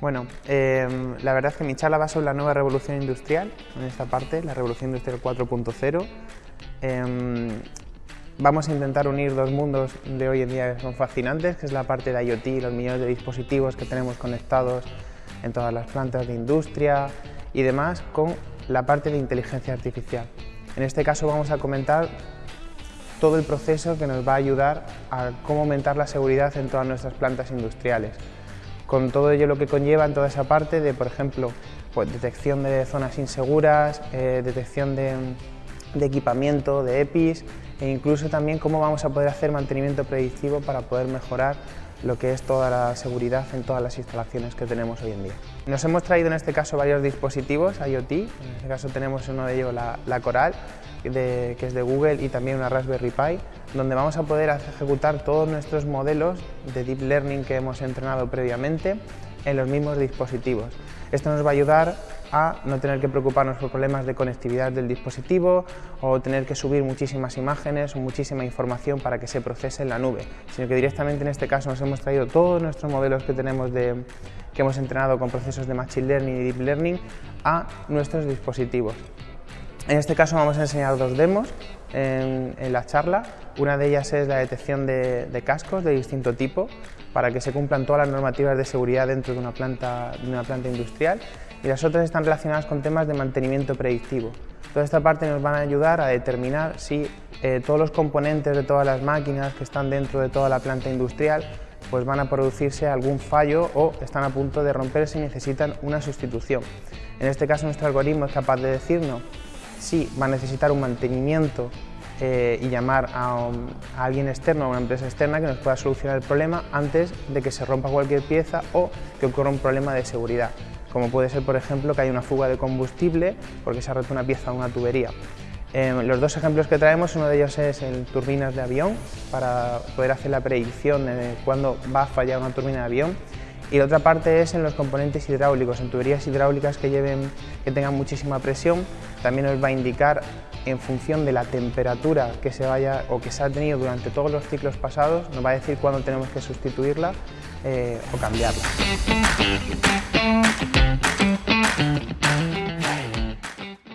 Bueno, em, la verdad es que mi charla va sobre la nueva revolución industrial, en esta parte, la revolución industrial 4.0. Em, vamos a intentar unir dos mundos de hoy en día que son fascinantes, que es la parte de IoT, los millones de dispositivos que tenemos conectados en todas las plantas de industria y demás, con la parte de inteligencia artificial. En este caso vamos a comentar todo el proceso que nos va a ayudar a cómo aumentar la seguridad en todas nuestras plantas industriales con todo ello lo que conlleva en toda esa parte de, por ejemplo, pues, detección de zonas inseguras, eh, detección de, equipamiento, de EPIs e incluso también cómo vamos a poder hacer mantenimiento predictivo para poder mejorar lo que es toda la seguridad en todas las instalaciones que tenemos hoy en día. Nos hemos traído en este caso varios dispositivos IoT, en este caso tenemos uno de ellos la, Coral, que es de Google y también una Raspberry Pi, donde vamos a poder ejecutar todos nuestros modelos de Deep Learning que hemos entrenado previamente en los mismos dispositivos. Esto nos va a ayudar a no tener que preocuparnos por problemas de conectividad del dispositivo o tener que subir muchísimas imágenes o muchísima información para que se procese en la nube, sino que directamente en este caso nos hemos traído todos nuestros modelos que tenemos de, que hemos entrenado con procesos de Machine Learning y Deep Learning a nuestros dispositivos. En este caso vamos a enseñar dos demos en, la charla. Una de ellas es la detección de, cascos de distinto tipo para que se cumplan todas las normativas de seguridad dentro de una planta, de una planta industrial y las otras están relacionadas con temas de mantenimiento predictivo. Toda esta parte nos van a ayudar a determinar si eh, todos los componentes de todas las máquinas que están dentro de toda la planta industrial pues van a producirse algún fallo o están a punto de romperse y necesitan una sustitución. En este caso nuestro algoritmo es capaz de decirnos si va a necesitar un mantenimiento eh, y llamar a, alguien externo, a una empresa externa que nos pueda solucionar el problema antes de que se rompa cualquier pieza o que ocurra un problema de seguridad, como puede ser por ejemplo que haya una fuga de combustible porque se ha roto una pieza o una tubería. Em, los dos ejemplos que traemos, uno de ellos es en turbinas de avión, para poder hacer la predicción de cuándo va a fallar una turbina de avión y la otra parte es en los componentes hidráulicos, en tuberías hidráulicas que, tengan muchísima presión, también nos va a indicar en función de la temperatura que se vaya o que se ha tenido durante todos los ciclos pasados, nos va a decir cuándo tenemos que sustituirla eh, o cambiarla.